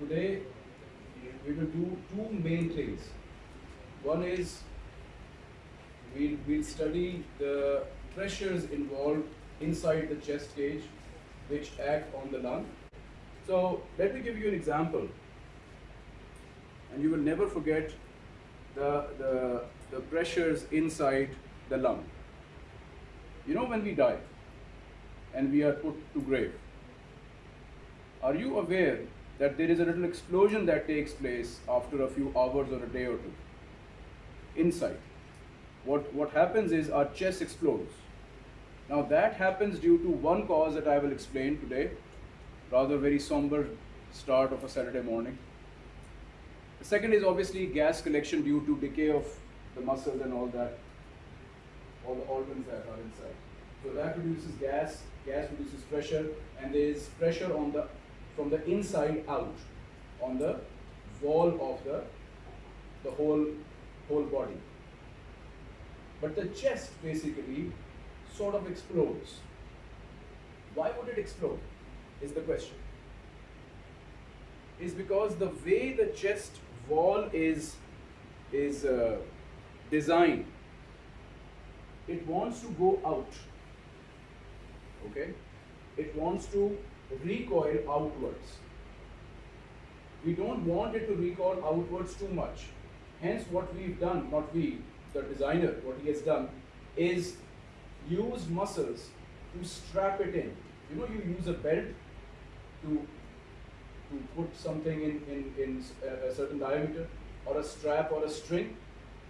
Today we will do two main things. One is we'll, we'll study the pressures involved inside the chest cage which act on the lung. So let me give you an example and you will never forget the, the, the pressures inside the lung. You know when we die and we are put to grave, are you aware that there is a little explosion that takes place after a few hours or a day or two inside? What, what happens is our chest explodes. Now that happens due to one cause that I will explain today, rather very somber start of a Saturday morning. The second is obviously gas collection due to decay of the muscles and all that, all the organs that are inside. So that produces gas, gas produces pressure, and there is pressure on the from the inside out on the wall of the the whole whole body. But the chest basically sort of explodes. Why would it explode? Is the question. Is because the way the chest wall is is uh, designed, it wants to go out. Okay, it wants to recoil outwards. We don't want it to recoil outwards too much. Hence, what we've done, not we, the designer, what he has done is use muscles to strap it in. You know, you use a belt to to put something in, in, in a certain diameter or a strap or a string.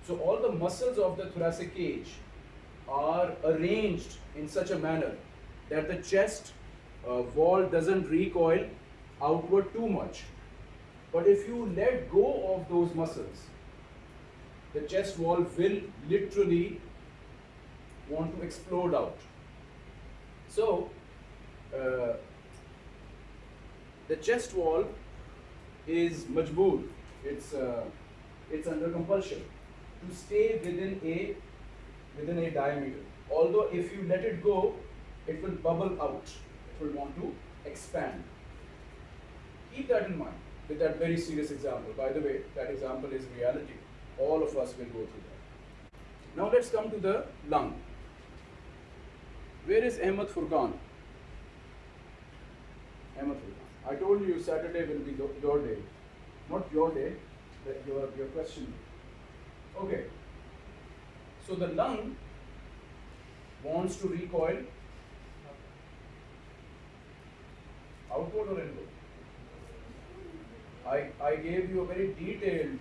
So all the muscles of the thoracic cage are arranged in such a manner that the chest uh, wall doesn't recoil outward too much. But if you let go of those muscles, the chest wall will literally want to explode out. So, uh, the chest wall is majboor, it's, uh, it's under compulsion to stay within a, within a diameter. Although if you let it go, it will bubble out will want to expand. Keep that in mind with that very serious example. By the way, that example is reality. All of us will go through that. Now let's come to the lung. Where is Ahmed Furqan? Ahmed Furqan. I told you Saturday will be your day. Not your day, but your, your question. Okay. So the lung wants to recoil outward or inward? I, I gave you a very detailed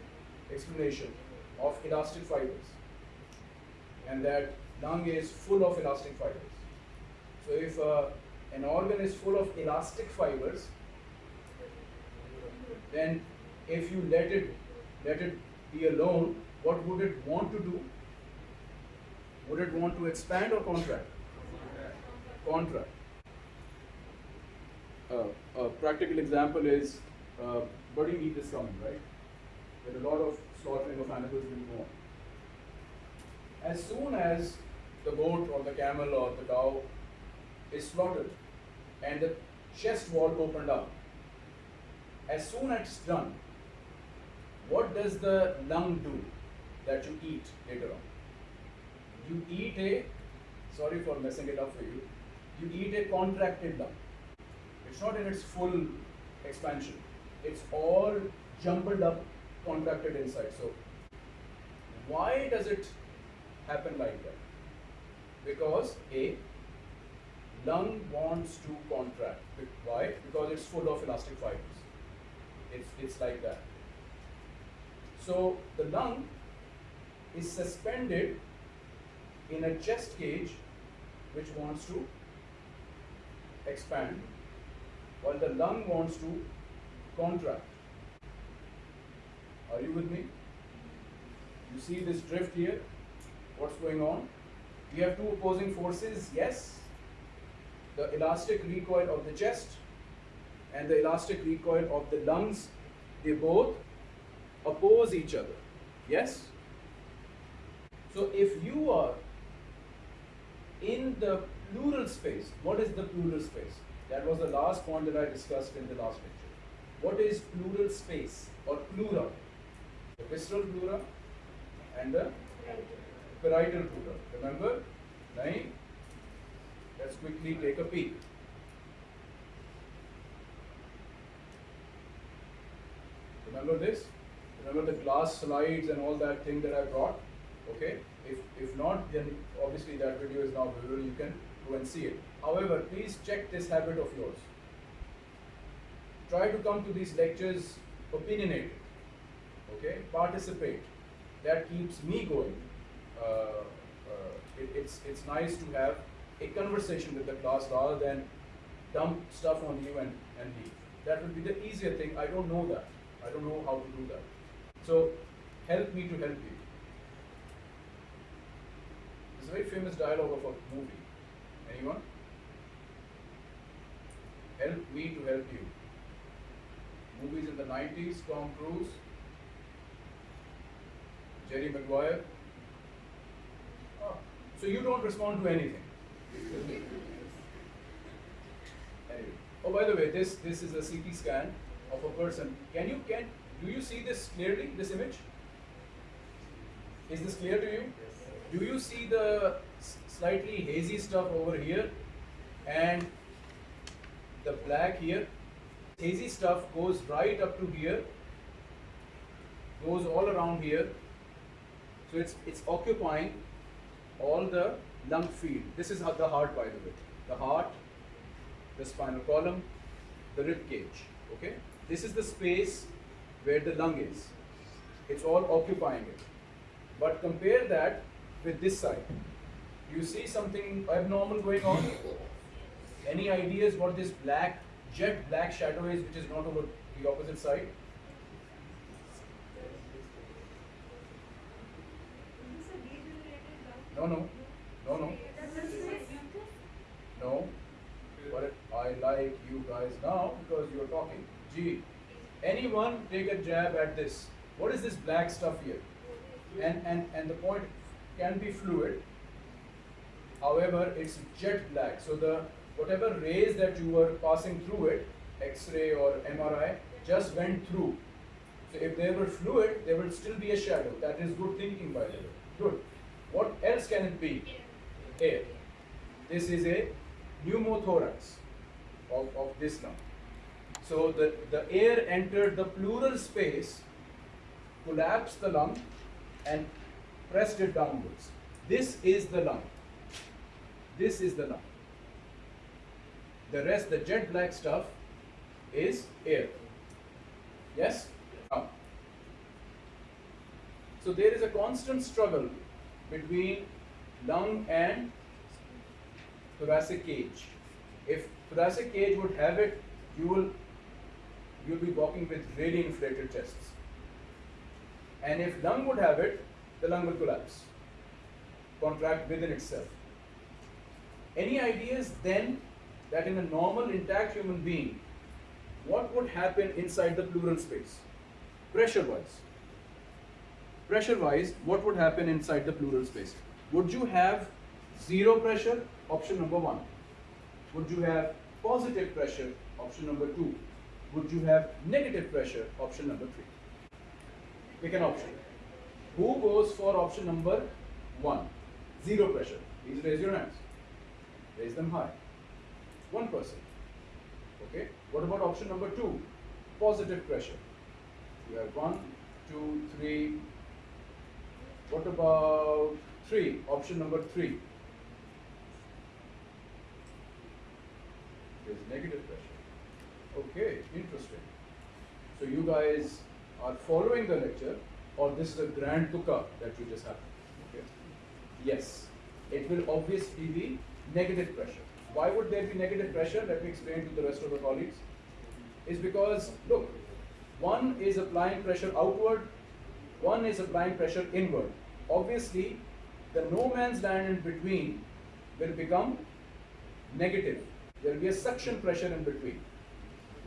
explanation of elastic fibers and that lung is full of elastic fibers. So if uh, an organ is full of elastic fibers, then if you let it let it be alone, what would it want to do? Would it want to expand or contract? Contract a practical example is uh, Bloody Eid is coming, right? Where a lot of slaughtering of animals will go on. As soon as the goat or the camel or the cow is slaughtered and the chest wall opened up, as soon as it's done, what does the lung do that you eat later on? You eat a, sorry for messing it up for you, you eat a contracted lung. It's not in its full expansion. It's all jumbled up, contracted inside. So why does it happen like that? Because A, lung wants to contract. Why? Because it's full of elastic fibers. It's, it's like that. So the lung is suspended in a chest cage which wants to expand while the lung wants to contract. Are you with me? You see this drift here? What's going on? We have two opposing forces, yes. The elastic recoil of the chest and the elastic recoil of the lungs, they both oppose each other. Yes? So if you are in the pleural space, what is the pleural space? That was the last point that I discussed in the last lecture. what is pleural space or pleura? The visceral pleura and the parietal pleura. Remember? Nahin? Let's quickly take a peek. Remember this? Remember the glass slides and all that thing that I brought? Okay? If, if not, then obviously that video is now visible. You can and see it. However, please check this habit of yours. Try to come to these lectures opinionated. Okay? Participate. That keeps me going. Uh, uh, it, it's, it's nice to have a conversation with the class rather than dump stuff on you and, and leave. That would be the easier thing. I don't know that. I don't know how to do that. So help me to help you. It's a very famous dialogue of a movie. Anyone? Help me to help you. Movies in the 90s, Tom Cruise, Jerry Maguire. Oh, so you don't respond to anything. anyway. Oh, by the way, this this is a CT scan of a person. Can you can do you see this clearly? This image? Is this clear to you? Do you see the slightly hazy stuff over here and the black here? Hazy stuff goes right up to here, goes all around here. So it's it's occupying all the lung field. This is the heart, by the way. The heart, the spinal column, the rib cage. Okay. This is the space where the lung is. It's all occupying it. But compare that with this side. You see something abnormal going on? Any ideas what this black, jet black shadow is which is not over the opposite side? No, no, no, no. No. But I like you guys now because you're talking. G. Anyone take a jab at this. What is this black stuff here? And, and, and the point can be fluid. However, it's jet black. So the whatever rays that you were passing through it, X-ray or MRI, just went through. So if they were fluid, there will still be a shadow. That is good thinking by the way. Good. What else can it be? Air. This is a pneumothorax of, of this lung. So the, the air entered the pleural space, collapsed the lung, and pressed it downwards. This is the lung. This is the lung. The rest, the jet black stuff, is air. Yes? So there is a constant struggle between lung and thoracic cage. If thoracic cage would have it, you will you'll be walking with really inflated chests. And if lung would have it, the lung will collapse, contract within itself. Any ideas then that in a normal intact human being, what would happen inside the pleural space? Pressure wise. Pressure wise, what would happen inside the pleural space? Would you have zero pressure? Option number one. Would you have positive pressure? Option number two. Would you have negative pressure? Option number three. Pick an option. Who goes for option number one? Zero pressure. Please raise your hands. Raise them high. One person. Okay. What about option number two? Positive pressure. You have one, two, three. What about three? Option number three. There's negative pressure. Okay, interesting. So you guys are following the lecture or this is a grand tuka that you just have. Okay. Yes, it will obviously be negative pressure. Why would there be negative pressure? Let me explain to the rest of the colleagues. Is because, look, one is applying pressure outward, one is applying pressure inward. Obviously, the no man's land in between will become negative. There will be a suction pressure in between.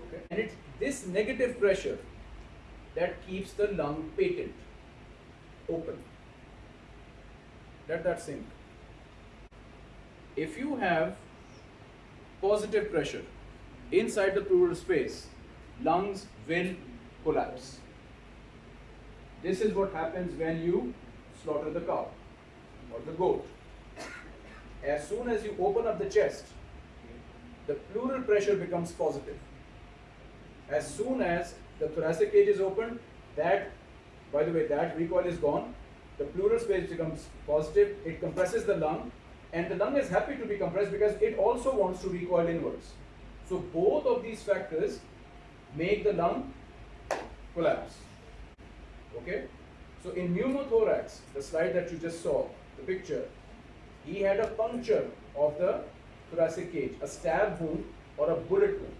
Okay? And it's this negative pressure that keeps the lung patent, open. Let that sink. If you have positive pressure inside the pleural space, lungs will collapse. This is what happens when you slaughter the cow or the goat. As soon as you open up the chest, the pleural pressure becomes positive. As soon as the thoracic cage is opened, that, by the way, that recoil is gone, the pleural space becomes positive, it compresses the lung, and the lung is happy to be compressed because it also wants to recoil inwards. So both of these factors make the lung collapse. Okay? So in pneumothorax, the slide that you just saw, the picture, he had a puncture of the thoracic cage, a stab wound or a bullet wound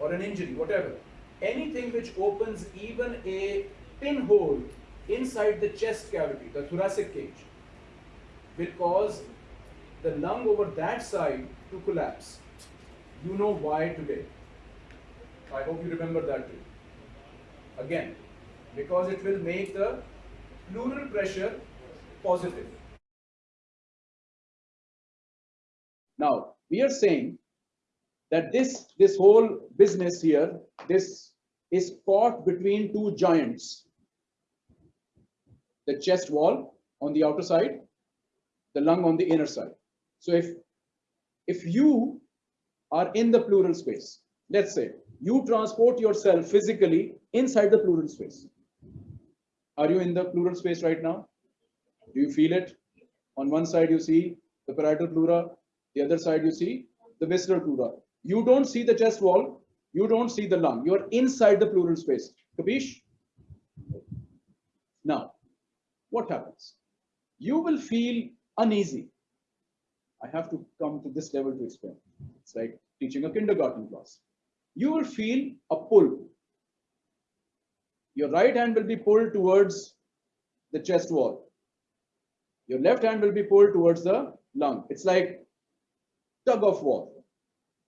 or an injury, whatever. Anything which opens even a pinhole inside the chest cavity, the thoracic cage, will cause the lung over that side to collapse. You know why today. I hope you remember that too. Again, because it will make the pleural pressure positive. Now, we are saying that this, this whole business here, this is fought between two giants. The chest wall on the outer side, the lung on the inner side. So if, if you are in the pleural space, let's say you transport yourself physically inside the pleural space. Are you in the pleural space right now? Do you feel it? On one side you see the parietal pleura, the other side you see the visceral pleura. You don't see the chest wall, you don't see the lung. You're inside the pleural space. Capish? Now, what happens? You will feel uneasy. I have to come to this level to explain. It's like teaching a kindergarten class. You will feel a pull. Your right hand will be pulled towards the chest wall. Your left hand will be pulled towards the lung. It's like tug of war.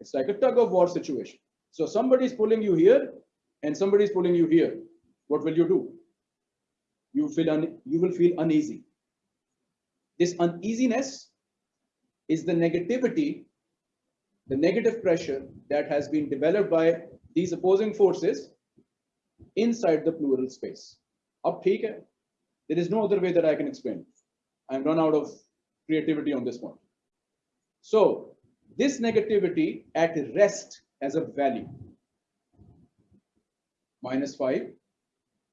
It's like a tug of war situation. So somebody is pulling you here and somebody is pulling you here. What will you do? You feel you will feel uneasy. This uneasiness is the negativity, the negative pressure that has been developed by these opposing forces inside the pleural space. Up here, there is no other way that I can explain. I'm run out of creativity on this one. So this negativity at rest has a value minus 5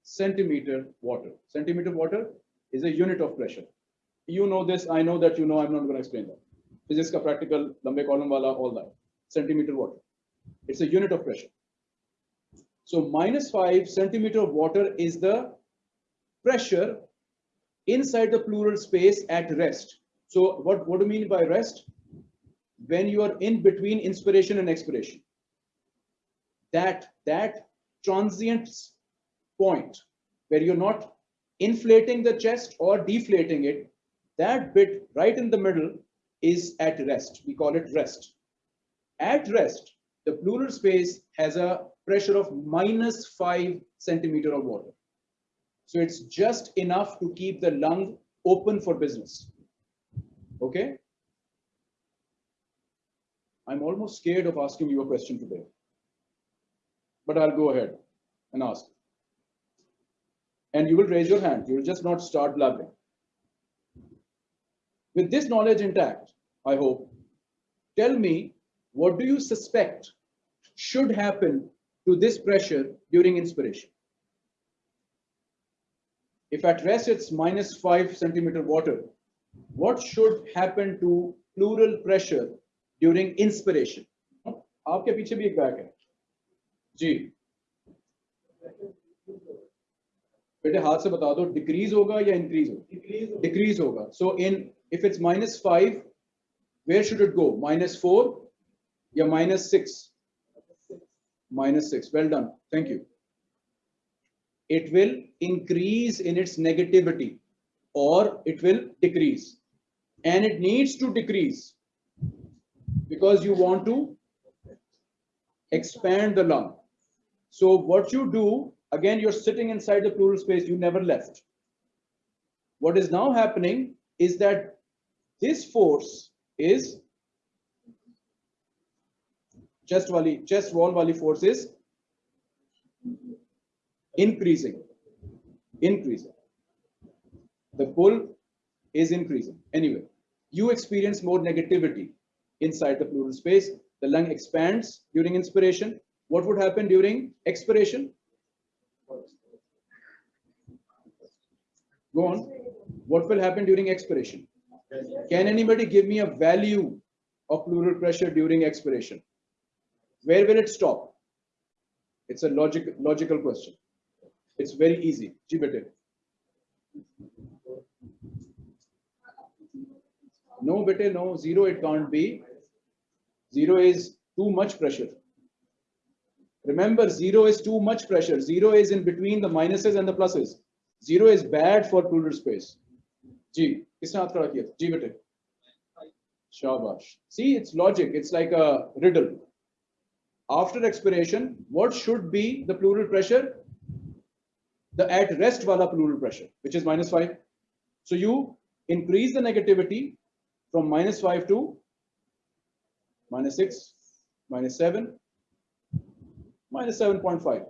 centimeter water. Centimeter water is a unit of pressure. You know this, I know that you know, I'm not going to explain that. Physics ka practical, lambe column wala, all that. Centimeter water. It's a unit of pressure. So minus 5 centimeter of water is the pressure inside the pleural space at rest. So what, what do you mean by rest? When you are in between inspiration and expiration. That, that transient point where you're not inflating the chest or deflating it, that bit right in the middle is at rest. We call it rest. At rest, the pleural space has a pressure of minus 5 centimeter of water. So it's just enough to keep the lung open for business. Okay? I'm almost scared of asking you a question today. But I'll go ahead and ask. And you will raise your hand. You will just not start blabbering. With this knowledge intact, I hope, tell me what do you suspect should happen to this pressure during inspiration? If at rest it's minus 5 centimeter water, what should happen to pleural pressure during inspiration? आपके पीछे भी एक bag है। जी। बेटे हाथ से बता दो डिक्रीज होगा या इंक्रीज होगा? डिक्रीज होगा। सो इन if it's minus 5, where should it go? Minus 4? Yeah, minus 6. Minus 6. Well done. Thank you. It will increase in its negativity or it will decrease. And it needs to decrease because you want to expand the lung. So what you do, again, you're sitting inside the pleural space. You never left. What is now happening is that this force is chest wali chest wall wali force is Increasing. Increasing. The pull is increasing. Anyway, you experience more negativity inside the pleural space. The lung expands during inspiration. What would happen during expiration? Go on. What will happen during expiration? Can anybody give me a value of pleural pressure during expiration? Where will it stop? It's a logic, logical question. It's very easy. Jibete. No, bete, no. Zero it can't be. Zero is too much pressure. Remember, zero is too much pressure. Zero is in between the minuses and the pluses. Zero is bad for pleural space. G. किसने हाथ खड़ा किया जी बेटे शाबाश see it's logic it's like a riddle after expiration what should be the pleural pressure the at rest wala pleural pressure which is minus 5 so you increase the negativity from minus 5 to minus 6 minus 7 minus 7.5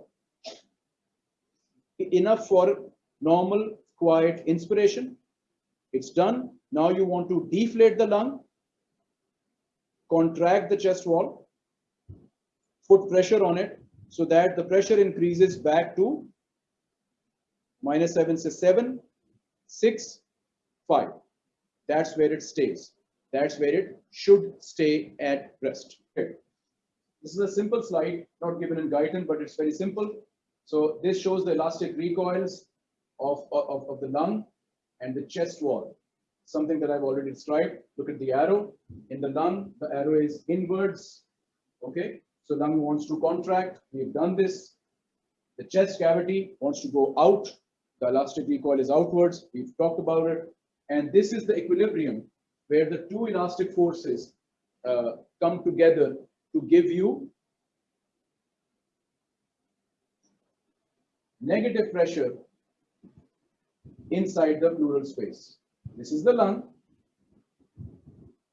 enough for normal quiet inspiration it's done. Now you want to deflate the lung, contract the chest wall, put pressure on it so that the pressure increases back to minus 7, say 7, 6, 5. That's where it stays. That's where it should stay at rest. Okay. This is a simple slide, not given in Guyton, but it's very simple. So this shows the elastic recoils of, of, of the lung and the chest wall, something that I've already described. Look at the arrow. In the lung, the arrow is inwards. Okay, so lung wants to contract. We've done this. The chest cavity wants to go out. The elastic recoil is outwards. We've talked about it. And this is the equilibrium where the two elastic forces uh, come together to give you negative pressure inside the pleural space. This is the lung.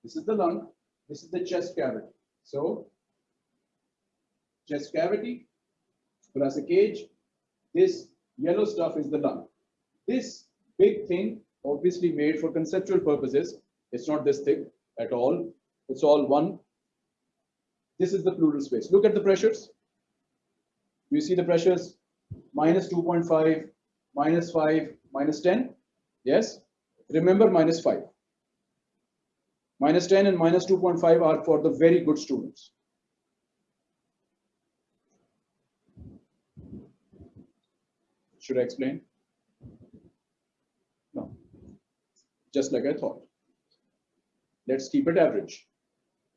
This is the lung. This is the chest cavity. So, chest cavity, thoracic cage. This yellow stuff is the lung. This big thing, obviously made for conceptual purposes, it's not this thick at all. It's all one. This is the pleural space. Look at the pressures. You see the pressures minus 2.5, minus 5, minus 10? Yes? Remember minus 5. Minus 10 and minus 2.5 are for the very good students. Should I explain? No. Just like I thought. Let's keep it average.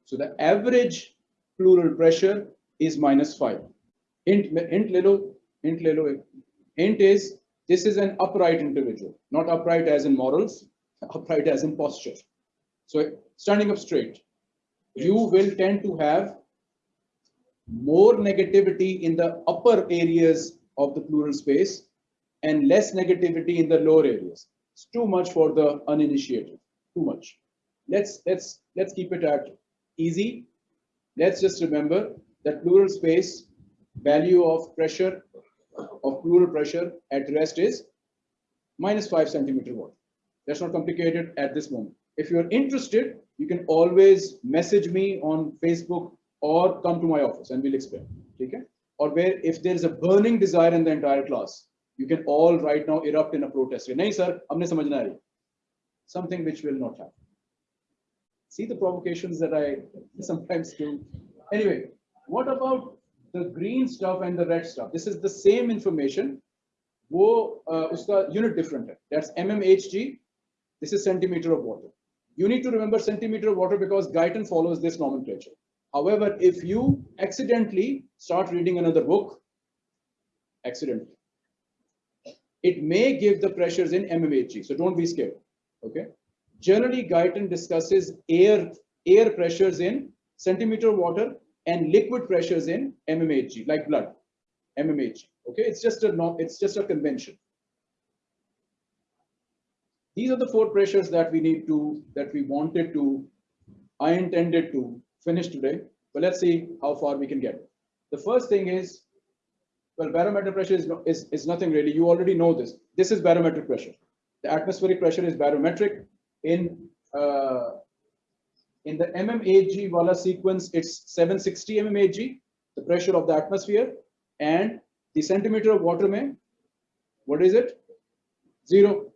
So the average pleural pressure is minus 5. Int, int lelo, int lelo, int is this is an upright individual, not upright as in morals, upright as in posture. So standing up straight, you will tend to have more negativity in the upper areas of the pleural space and less negativity in the lower areas. It's too much for the uninitiated, too much. Let's, let's, let's keep it at easy. Let's just remember that pleural space value of pressure of pleural pressure at rest is minus 5 centimeter watt. That's not complicated at this moment. If you're interested, you can always message me on Facebook or come to my office and we'll explain. Okay? Or where if there is a burning desire in the entire class, you can all right now erupt in a protest. Nahi sir, humne Something which will not happen. See the provocations that I sometimes do. Anyway, what about the green stuff and the red stuff. This is the same information. वो uh, उसका unit different है. That's mmHg. This is centimeter of water. You need to remember centimeter of water because Guyton follows this nomenclature. However, if you accidentally start reading another book, accidentally, it may give the pressures in mmHg. So don't be scared. Okay. Generally, Guyton discusses air air pressures in centimeter of water and liquid pressures in mmHg, like blood, mmHg. Okay, it's just a no, it's just a convention. These are the four pressures that we need to, that we wanted to, I intended to finish today. But let's see how far we can get. The first thing is Well, barometric pressure is, is, is nothing really. You already know this. This is barometric pressure. The atmospheric pressure is barometric. In uh, in the mmHg Wala sequence, it's 760 mmHg, the pressure of the atmosphere, and the centimeter of water may, what is it? Zero,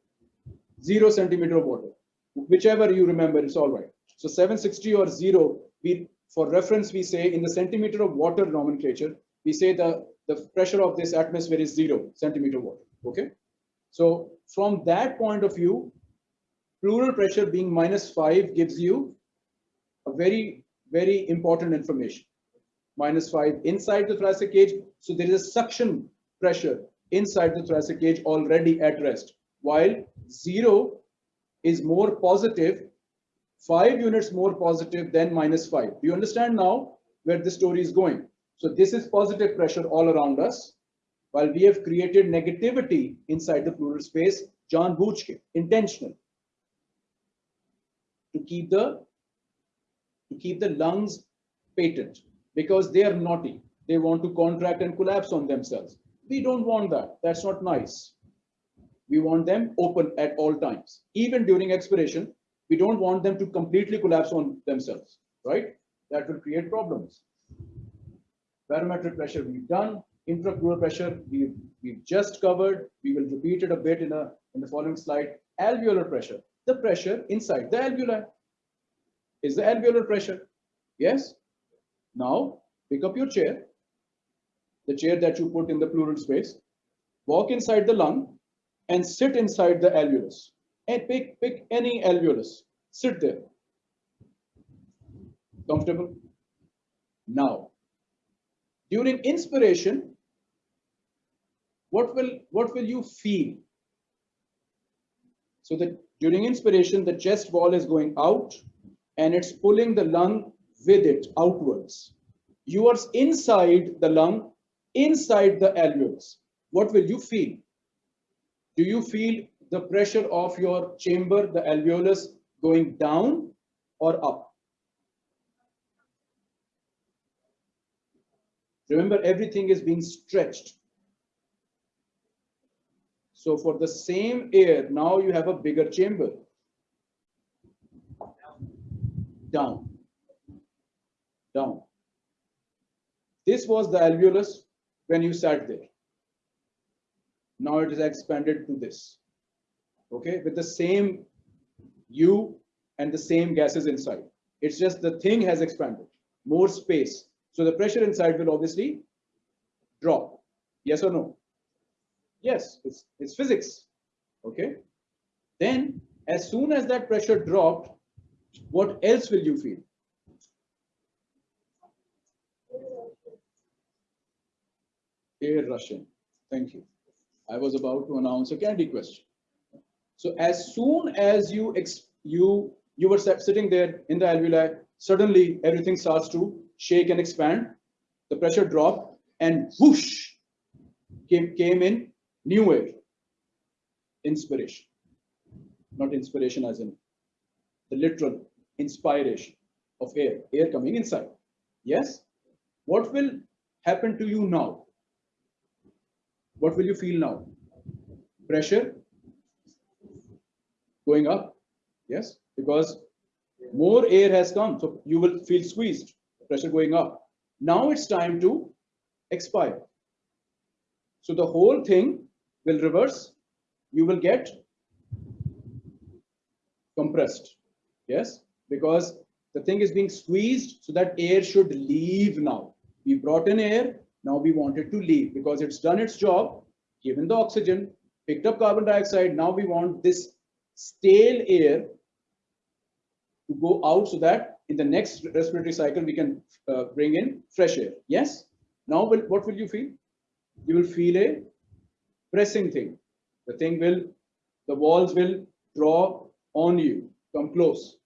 zero centimeter of water. Whichever you remember, it's all right. So 760 or zero, we for reference, we say in the centimeter of water nomenclature, we say the, the pressure of this atmosphere is zero centimeter water, okay? So from that point of view, pleural pressure being minus five gives you a very, very important information. Minus five inside the thoracic cage. So there is a suction pressure inside the thoracic cage already at rest, while zero is more positive, five units more positive than minus five. Do you understand now where the story is going? So this is positive pressure all around us, while we have created negativity inside the pleural space, John Buchke, intentional, to keep the to keep the lungs patent because they are naughty. They want to contract and collapse on themselves. We don't want that. That's not nice. We want them open at all times. Even during expiration, we don't want them to completely collapse on themselves, right? That will create problems. Barometric pressure we've done. Intrapleural pressure we've, we've just covered. We will repeat it a bit in, a, in the following slide. Alveolar pressure, the pressure inside the alveoli is the alveolar pressure. Yes? Now, pick up your chair, the chair that you put in the pleural space, walk inside the lung and sit inside the alveolus. And pick, pick any alveolus, sit there. Comfortable? Now, during inspiration, what will, what will you feel? So that during inspiration, the chest wall is going out and it's pulling the lung with it outwards. You are inside the lung, inside the alveolus. What will you feel? Do you feel the pressure of your chamber, the alveolus, going down or up? Remember, everything is being stretched. So for the same air, now you have a bigger chamber down, down. This was the alveolus when you sat there. Now it is expanded to this, okay, with the same you and the same gases inside. It's just the thing has expanded, more space. So the pressure inside will obviously drop. Yes or no? Yes, it's, it's physics, okay? Then as soon as that pressure dropped, what else will you feel? Air russian Thank you. I was about to announce a candy question. So as soon as you you you were sitting there in the alveoli, suddenly everything starts to shake and expand. The pressure dropped and whoosh came, came in new air. Inspiration. Not inspiration as in the literal inspiration of air, air coming inside. Yes? What will happen to you now? What will you feel now? Pressure going up. Yes? Because more air has come, so you will feel squeezed, pressure going up. Now it's time to expire. So the whole thing will reverse. You will get compressed. Yes, because the thing is being squeezed so that air should leave now. We brought in air, now we want it to leave because it's done its job, given the oxygen, picked up carbon dioxide. Now we want this stale air to go out so that in the next respiratory cycle we can uh, bring in fresh air. Yes? Now what will you feel? You will feel a pressing thing. The thing will, the walls will draw on you come close,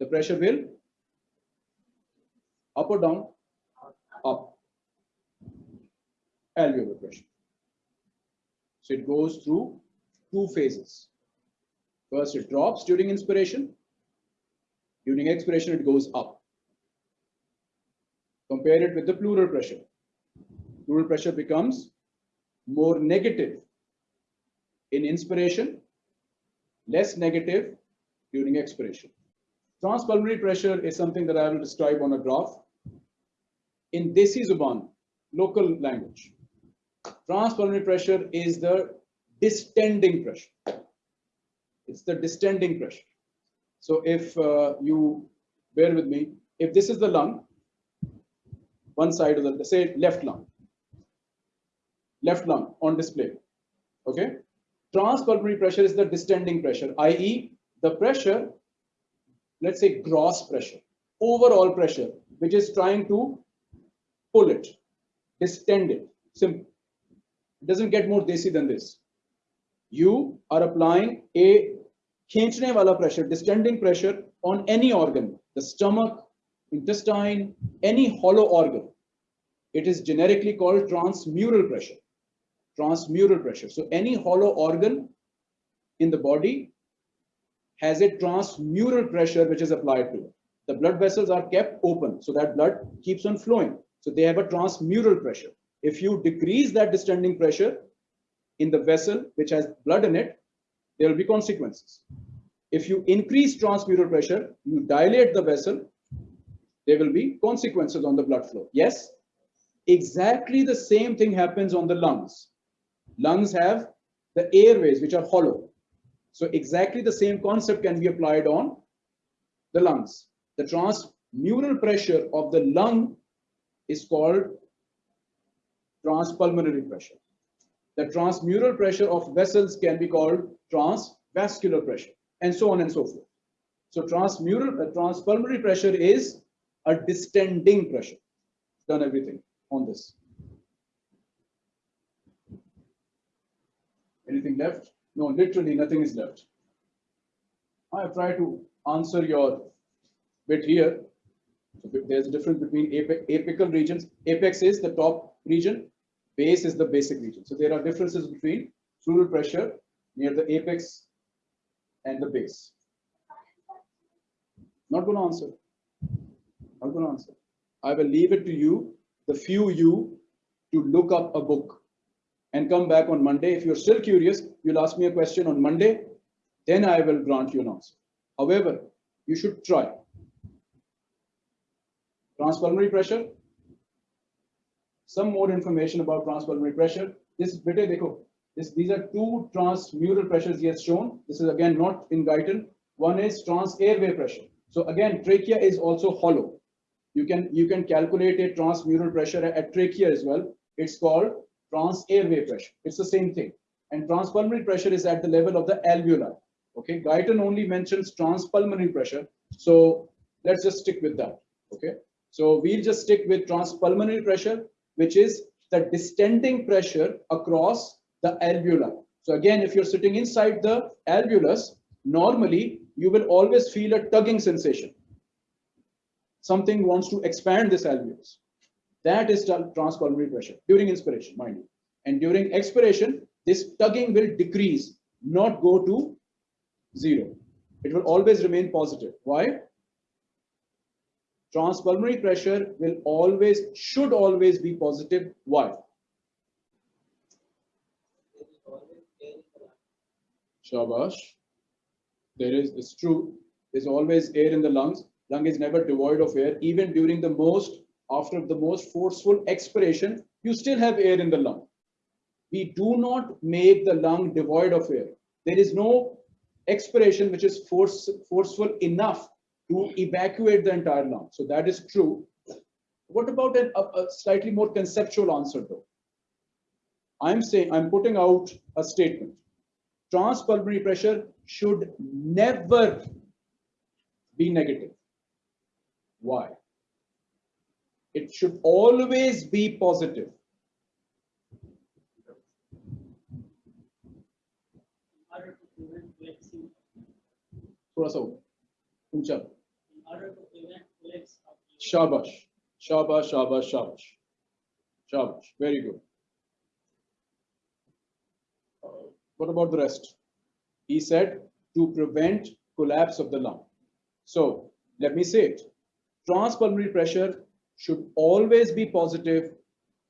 the pressure will up or down? Up. Alveolar pressure. So it goes through two phases. First, it drops during inspiration. During expiration, it goes up. Compare it with the pleural pressure. Pleural pressure becomes more negative in inspiration, less negative during expiration. Transpulmonary pressure is something that I will describe on a graph. In Desi Zuban, local language, transpulmonary pressure is the distending pressure. It's the distending pressure. So if uh, you bear with me, if this is the lung, one side of the, say left lung, left lung on display, okay? Transpulmonary pressure is the distending pressure, i.e the pressure, let's say gross pressure, overall pressure, which is trying to pull it, distend it, simple. It doesn't get more desi than this. You are applying a khenchne wala pressure, distending pressure on any organ, the stomach, intestine, any hollow organ. It is generically called transmural pressure. Transmural pressure. So any hollow organ in the body has a transmural pressure which is applied to it. The blood vessels are kept open so that blood keeps on flowing. So they have a transmural pressure. If you decrease that distending pressure in the vessel which has blood in it, there will be consequences. If you increase transmural pressure, you dilate the vessel, there will be consequences on the blood flow. Yes, exactly the same thing happens on the lungs. Lungs have the airways which are hollow. So exactly the same concept can be applied on the lungs. The transmural pressure of the lung is called transpulmonary pressure. The transmural pressure of vessels can be called transvascular pressure, and so on and so forth. So transmural, uh, transpulmonary pressure is a distending pressure. Done everything on this. Anything left? No, literally nothing is left. I tried to answer your bit here. There's a difference between apical regions. Apex is the top region, base is the basic region. So there are differences between pleural pressure near the apex and the base. Not going to answer. Not going to answer. I will leave it to you, the few you, to look up a book and come back on Monday. If you're still curious, you'll ask me a question on Monday, then I will grant you an answer. However, you should try. Transpulmonary pressure. Some more information about transpulmonary pressure. This bit, this, these are two transmural pressures he has shown. This is again not in Guyton. One is trans airway pressure. So again, trachea is also hollow. You can you can calculate a transmural pressure at trachea as well. It's called trans airway pressure. It's the same thing. And transpulmonary pressure is at the level of the alveoli. Okay, Guyton only mentions transpulmonary pressure. So let's just stick with that. Okay, so we'll just stick with transpulmonary pressure, which is the distending pressure across the alveoli. So again, if you're sitting inside the alveolus, normally you will always feel a tugging sensation. Something wants to expand this alveolus. That is transpulmonary pressure during inspiration, mind you. And during expiration, this tugging will decrease, not go to zero. It will always remain positive. Why? Transpulmonary pressure will always, should always be positive. Why? Shabash. There is, it's true, there's always air in the lungs. Lung is never devoid of air. Even during the most, after the most forceful expiration, you still have air in the lung. We do not make the lung devoid of air. There is no expiration which is force, forceful enough to evacuate the entire lung. So that is true. What about an, a, a slightly more conceptual answer though? I'm saying, I'm putting out a statement transpulmonary pressure should never be negative. Why? It should always be positive. थोड़ा सा ऊंचा शाबाश शाबाश शाबाश शाबाश शाबाश very good What about the rest? He said to prevent collapse of the lung. So let me say it. Transpulmonary pressure should always be positive,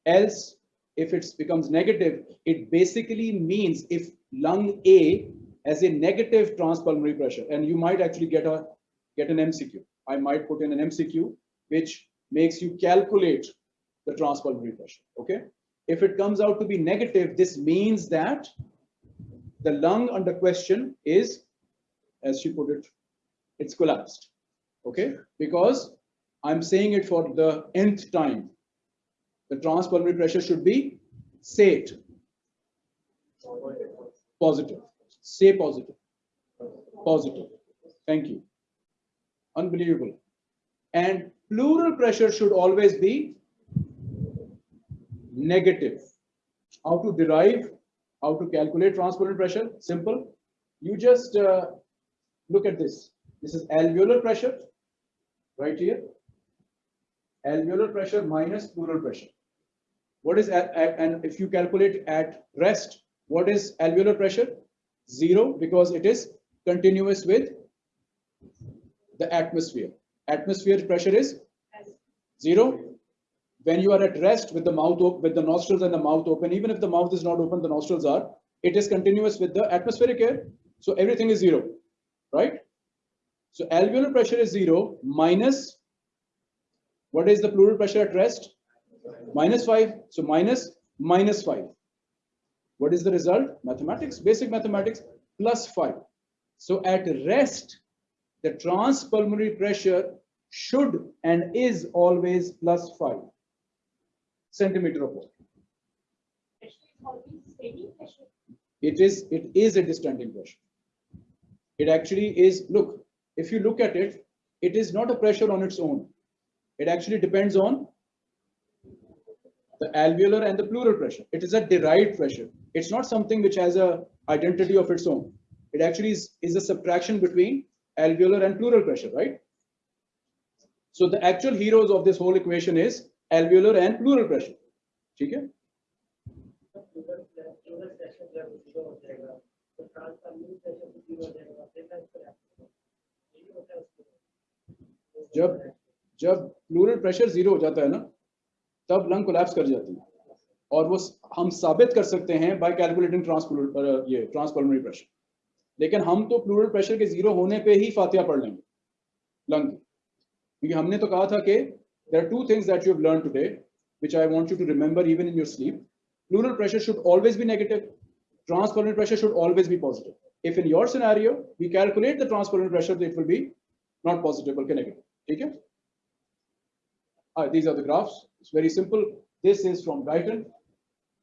else if it becomes negative, it basically means if lung A has a negative transpulmonary pressure, and you might actually get a get an MCQ. I might put in an MCQ which makes you calculate the transpulmonary pressure. Okay. If it comes out to be negative, this means that the lung under question is, as she put it, it's collapsed. Okay, because I'm saying it for the nth time. The transpulmonary pressure should be SATE. Positive. Say positive. Positive. Thank you. Unbelievable. And pleural pressure should always be negative. How to derive, how to calculate transpulmonary pressure? Simple. You just uh, look at this. This is alveolar pressure right here. Alveolar pressure minus pleural pressure. What is, at, at, and if you calculate at rest, what is alveolar pressure? Zero, because it is continuous with the atmosphere. Atmosphere pressure is zero. When you are at rest with the mouth with the nostrils and the mouth open, even if the mouth is not open, the nostrils are, it is continuous with the atmospheric air. So everything is zero, right? So alveolar pressure is zero minus, what is the pleural pressure at rest? Minus five. So minus, minus five. What is the result? Mathematics, basic mathematics, plus five. So at rest, the transpulmonary pressure should and is always plus five centimeter of water. It is, it is a distending pressure. It actually is, look, if you look at it, it is not a pressure on its own. It actually depends on the alveolar and the pleural pressure. It is a derived pressure. It's not something which has a identity of its own. It actually is, is a subtraction between alveolar and pleural pressure, right? So the actual heroes of this whole equation is alveolar and pleural pressure. Okay? जब जब plural pressure zero हो जाता है ना, तब lung collapse कर जाती है। और वो हम साबित कर सकते हैं बाय कैलकुलेटिंग ये ट्रांसपल्मोनरी प्रेशर लेकिन हम तो प्लूरल प्रेशर के ज़ीरो होने पे ही फातिया पढ़ लेंगे लंग क्योंकि हमने तो कहा था कि are two things that you learn today which I want you to remember even in your sleep pleural pressure should always be negative transpulmonary pressure should always be positive if in your scenario, we calculate the transpulmonary pressure, it will be not positive but negative okay uh, these are the graphs. It's very simple. This is from Guyton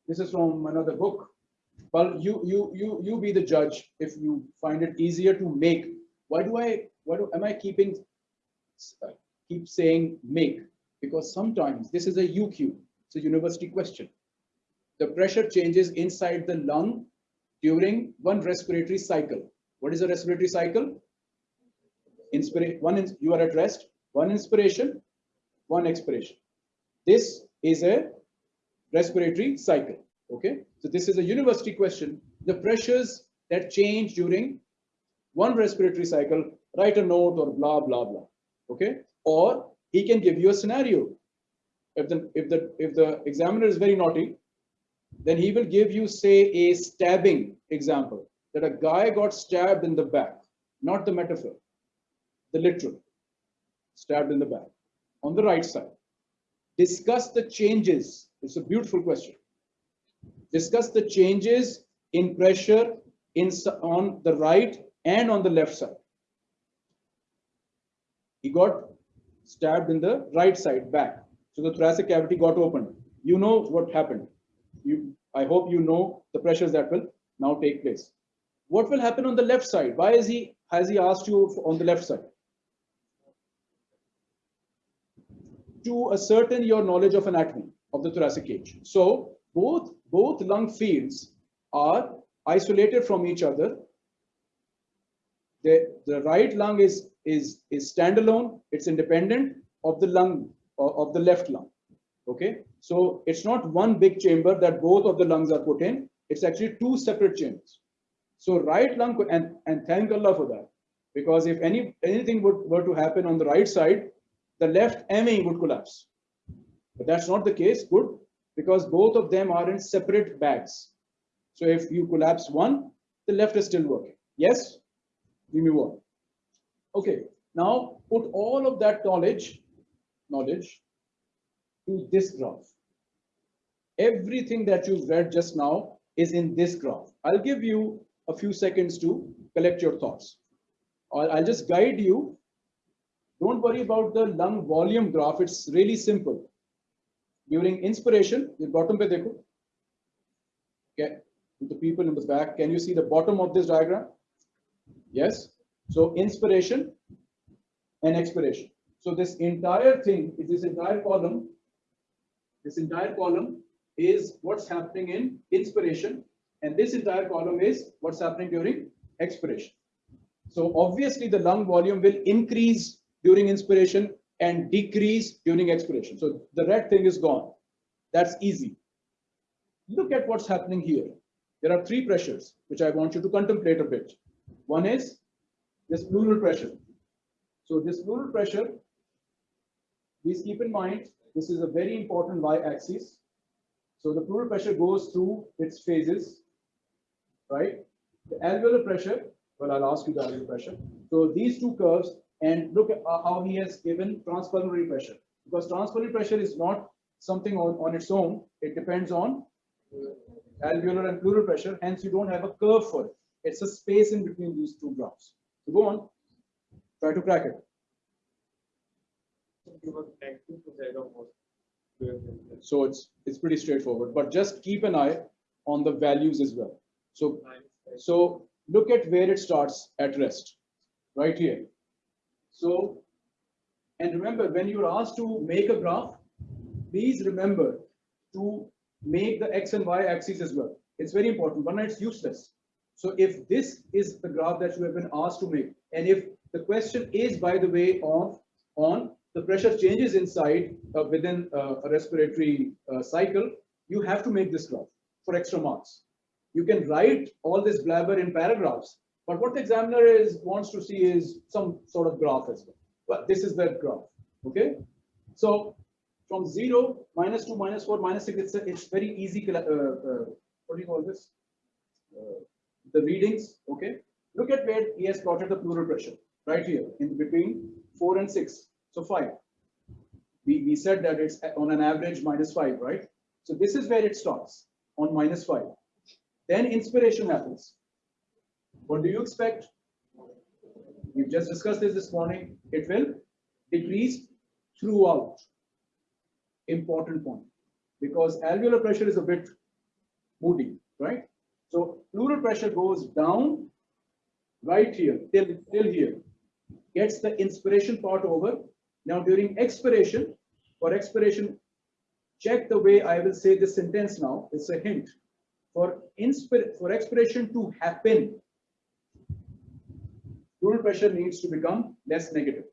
this is from another book. Well you you you you be the judge if you find it easier to make. Why do i why do am i keeping uh, keep saying make? Because sometimes this is a uq it's a university question. The pressure changes inside the lung during one respiratory cycle. What is a respiratory cycle? Inspire, one you are at rest, one inspiration, one expiration. This is a respiratory cycle. Okay, so this is a university question. The pressures that change during one respiratory cycle, write a note or blah blah blah. Okay, or he can give you a scenario. If the if the if the examiner is very naughty, then he will give you, say, a stabbing example that a guy got stabbed in the back, not the metaphor, the literal, stabbed in the back on the right side. Discuss the changes. It's a beautiful question. Discuss the changes in pressure in, on the right and on the left side. He got stabbed in the right side back. So the thoracic cavity got opened. You know what happened you, I hope you know the pressures that will now take place. What will happen on the left side? Why is he, has he asked you on the left side? To ascertain your knowledge of anatomy of the thoracic cage. So both, both lung fields are isolated from each other. The, the right lung is, is, is standalone, it's independent of the lung, uh, of the left lung. Okay, so it's not one big chamber that both of the lungs are put in. It's actually two separate chambers. So right lung, and, and thank Allah for that. Because if any anything would, were to happen on the right side, the left MA would collapse. But that's not the case. Good. because both of them are in separate bags. So if you collapse one, the left is still working. Yes? We move on. Okay, now put all of that knowledge, knowledge to this graph. Everything that you've read just now is in this graph. I'll give you a few seconds to collect your thoughts. I'll, I'll just guide you. Don't worry about the lung volume graph. It's really simple. During inspiration, the bottom pe dekho. Okay, the people in the back, can you see the bottom of this diagram? Yes. So inspiration and expiration. So this entire thing is this entire column. This entire column is what's happening in inspiration, and this entire column is what's happening during expiration. So obviously the lung volume will increase during inspiration and decrease during expiration. So the red thing is gone. That's easy. Look at what's happening here. There are three pressures, which I want you to contemplate a bit. One is this pleural pressure. So this pleural pressure, please keep in mind, this is a very important y-axis. So the pleural pressure goes through its phases, right? The alveolar pressure, well, I'll ask you the alveolar pressure. So these two curves, and look at how he has given transpulmonary pressure. Because transpulmonary pressure is not something on, on its own, it depends on alveolar and pleural pressure, hence you don't have a curve for it. It's a space in between these two graphs. So go on, try to crack it. So it's it's pretty straightforward, but just keep an eye on the values as well. So so look at where it starts at rest, right here. So and remember when you're asked to make a graph, please remember to make the x and y axis as well. It's very important. One, it's useless. So if this is the graph that you have been asked to make, and if the question is, by the way, of on the pressure changes inside uh, within uh, a respiratory uh, cycle, you have to make this graph for extra marks. You can write all this blabber in paragraphs, but what the examiner is wants to see is some sort of graph as well. But this is that graph. Okay. So from 0, minus 2, minus 4, minus 6, it's, a, it's very easy, uh, uh, what do you call this? Uh, the readings, okay? Look at where he has plotted the pleural pressure, right here, in between 4 and 6, so 5. We, we said that it's on an average minus 5, right? So this is where it starts, on minus 5. Then inspiration happens. What do you expect? We've just discussed this this morning. It will decrease throughout important point because alveolar pressure is a bit moody, right? So pleural pressure goes down right here till, till here, gets the inspiration part over. Now during expiration, for expiration, check the way I will say this sentence now. It's a hint. For, inspir for expiration to happen, pressure needs to become less negative.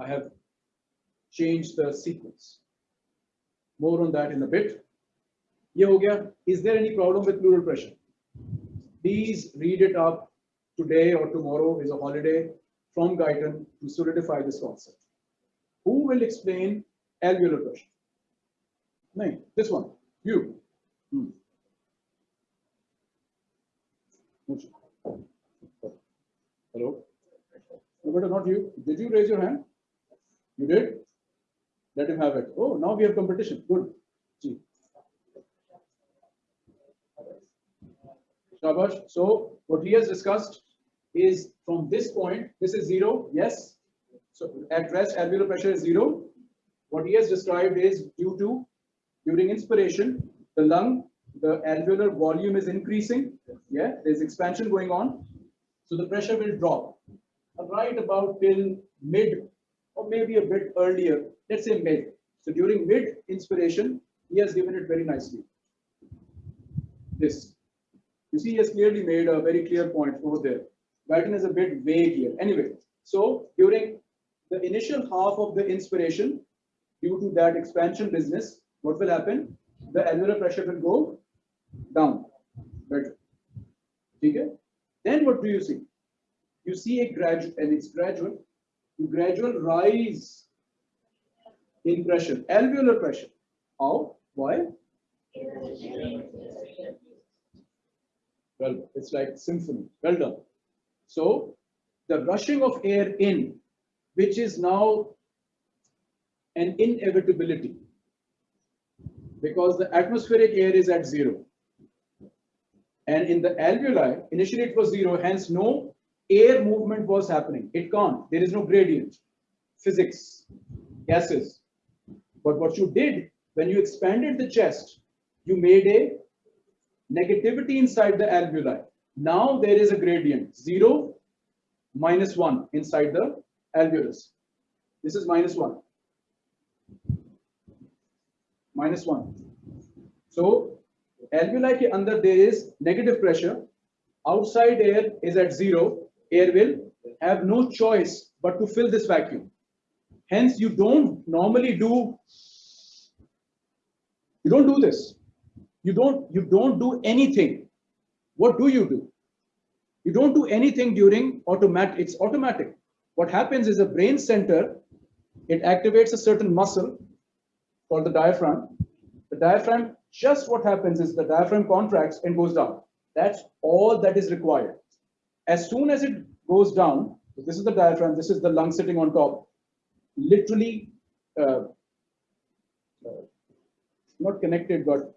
I have changed the sequence. More on that in a bit. Is there any problem with pleural pressure? Please read it up today or tomorrow is a holiday from Guyton to solidify this concept. Who will explain alveolar pressure? No, this one, you. Hmm. Hello? But not you. Did you raise your hand? You did? Let him have it. Oh, now we have competition. Good. Gee. Shabash. So what he has discussed is from this point, this is zero, yes. So at rest, alveolar pressure is zero. What he has described is due to, during inspiration, the lung, the alveolar volume is increasing. Yeah, there's expansion going on. So the pressure will drop right about till mid or maybe a bit earlier let's say mid. So during mid inspiration, he has given it very nicely. This. You see, he has clearly made a very clear point over there. Guyton is a bit vague here. Anyway, so during the initial half of the inspiration, due to that expansion business, what will happen? The alveolar pressure will go down. Better. Okay? Then what do you see? You see a gradual, and it's gradual, you gradual rise in pressure, alveolar pressure. How? Why? Well, it's like symphony. Well done. So the rushing of air in, which is now an inevitability because the atmospheric air is at zero. And in the alveoli, initially it was zero, hence no air movement was happening. It can't. There is no gradient. Physics, gases. But what you did when you expanded the chest, you made a negativity inside the alveoli. Now there is a gradient, 0, minus 1 inside the alveolus. This is minus 1. Minus 1. So alveoli ke under there is negative pressure. Outside air is at 0. Air will have no choice but to fill this vacuum. Hence, you don't normally do, you don't do this you don't you don't do anything what do you do you don't do anything during automatic it's automatic what happens is a brain center it activates a certain muscle called the diaphragm the diaphragm just what happens is the diaphragm contracts and goes down that's all that is required as soon as it goes down this is the diaphragm this is the lung sitting on top literally uh, uh, not connected but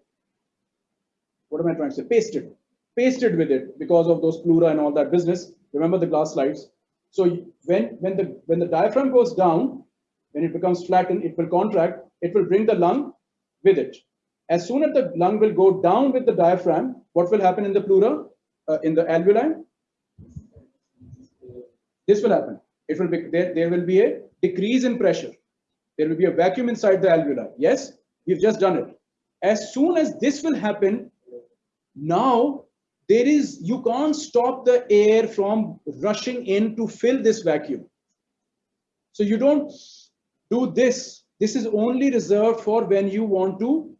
what am I trying to say? Pasted, pasted with it because of those pleura and all that business. Remember the glass slides. So when when the when the diaphragm goes down, when it becomes flattened, it will contract. It will bring the lung with it. As soon as the lung will go down with the diaphragm, what will happen in the pleura, uh, in the alveoli? This will happen. It will be there. There will be a decrease in pressure. There will be a vacuum inside the alveoli. Yes, we've just done it. As soon as this will happen, now there is you can't stop the air from rushing in to fill this vacuum so you don't do this this is only reserved for when you want to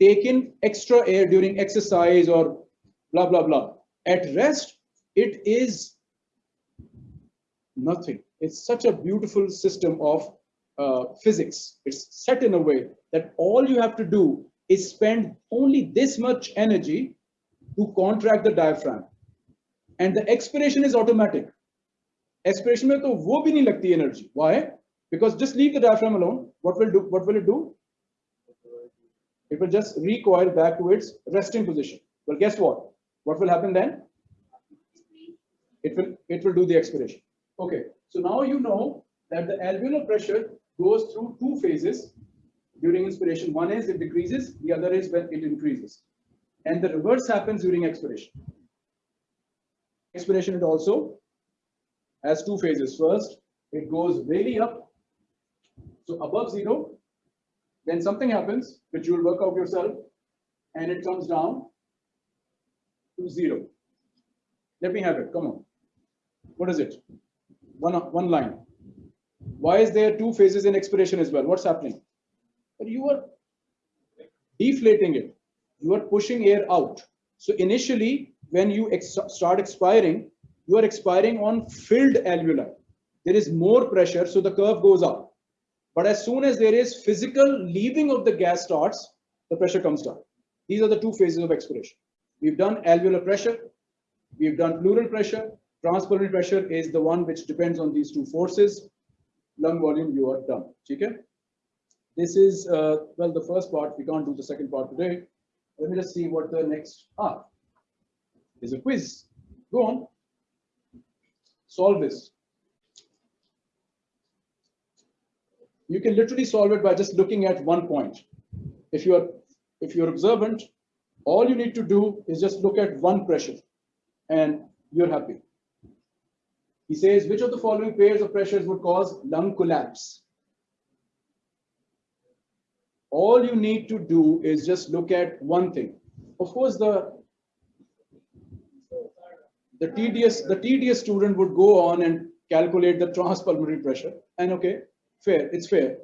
take in extra air during exercise or blah blah blah. At rest it is nothing. It's such a beautiful system of uh, physics. It's set in a way that all you have to do is spend only this much energy to contract the diaphragm. And the expiration is automatic. Expiration mein to wo bhi nahi lagti energy. Why? Because just leave the diaphragm alone. What will do what will it do it will just recoil back to its resting position. Well guess what? What will happen then? It will it will do the expiration. Okay so now you know that the alveolar pressure goes through two phases during inspiration. One is it decreases the other is when it increases. And the reverse happens during expiration. Expiration it also has two phases. First, it goes really up, so above zero, then something happens, which you will work out yourself, and it comes down to zero. Let me have it, come on. What is it? One, one line. Why is there two phases in expiration as well? What's happening? But you are deflating it you are pushing air out. So initially, when you ex start expiring, you are expiring on filled alveoli. There is more pressure, so the curve goes up. But as soon as there is physical leaving of the gas starts, the pressure comes down. These are the two phases of expiration. We've done alveolar pressure, we've done pleural pressure. Transpulmonary pressure is the one which depends on these two forces. Lung volume, you are done. Okay? This is, uh, well, the first part. We can't do the second part today. Let me just see what the next, ah, is a quiz. Go on. Solve this. You can literally solve it by just looking at one point. If you're if you're observant, all you need to do is just look at one pressure and you're happy. He says, which of the following pairs of pressures would cause lung collapse? all you need to do is just look at one thing. Of course, the the tedious the tedious student would go on and calculate the transpulmonary pressure. And okay, fair, it's fair.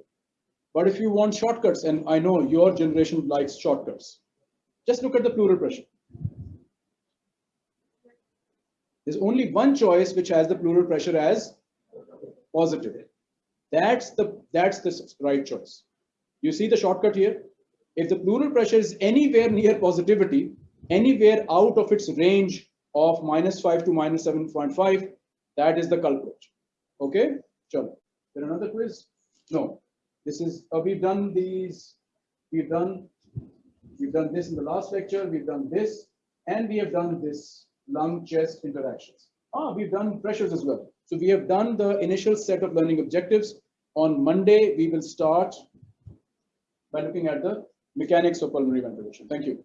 But if you want shortcuts, and I know your generation likes shortcuts, just look at the pleural pressure. There's only one choice which has the pleural pressure as positive. That's the that's the right choice. You see the shortcut here? If the pleural pressure is anywhere near positivity, anywhere out of its range of minus 5 to minus 7.5, that is the culprit. Okay, sure. There another quiz? No. This is, uh, we've done these, we've done, we've done this in the last lecture, we've done this, and we have done this lung chest interactions. Ah, we've done pressures as well. So we have done the initial set of learning objectives. On Monday, we will start by looking at the mechanics of pulmonary ventilation. Thank you.